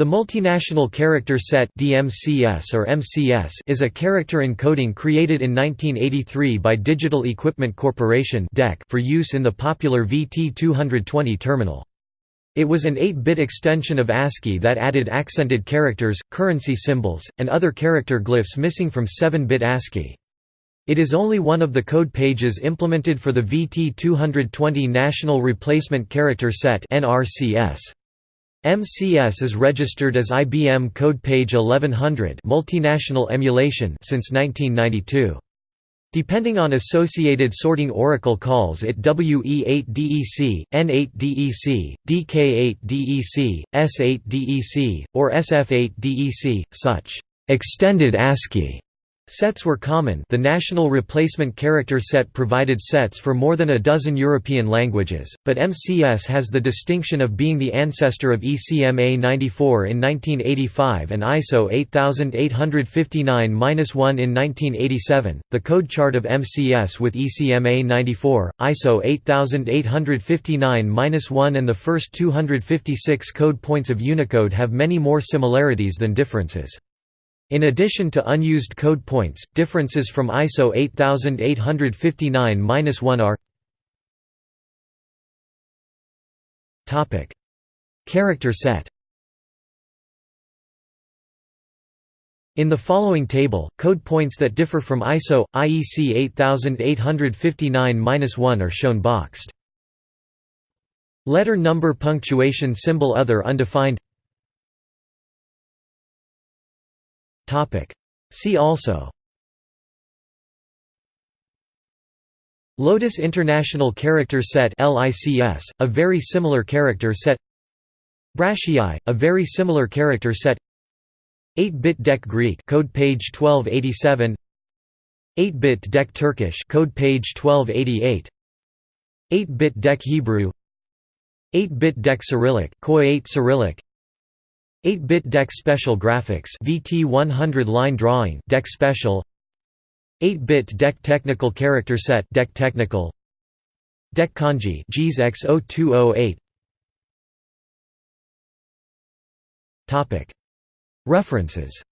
The Multinational Character Set DMCS or MCS is a character encoding created in 1983 by Digital Equipment Corporation for use in the popular VT220 terminal. It was an 8-bit extension of ASCII that added accented characters, currency symbols, and other character glyphs missing from 7-bit ASCII. It is only one of the code pages implemented for the VT220 National Replacement Character Set NRCS. MCS is registered as IBM code page 1100 multinational emulation since 1992. Depending on associated sorting oracle calls it WE8DEC, N8DEC, DK8DEC, S8DEC, or SF8DEC, such extended ASCII Sets were common the National Replacement Character Set provided sets for more than a dozen European languages, but MCS has the distinction of being the ancestor of ECMA 94 in 1985 and ISO 8859-1 in 1987. The code chart of MCS with ECMA 94, ISO 8859-1 and the first 256 code points of Unicode have many more similarities than differences. In addition to unused code points, differences from ISO 8859-1 are Character set In the following table, code points that differ from ISO, IEC 8859-1 are shown boxed. Letter number punctuation symbol other undefined See also. Lotus International Character Set LICS, a very similar character set. BraSCII, a very similar character set. 8-bit DEC Greek code page 1287 8-bit DEC Turkish code page 1288 8-bit DEC Hebrew. 8-bit DEC Cyrillic KOI 8 Cyrillic 8-bit DEC Special Graphics VT100 line drawing DEC Special 8-bit DEC Technical Character Set DEC Technical DEC Kanji JIS X0208 Topic. References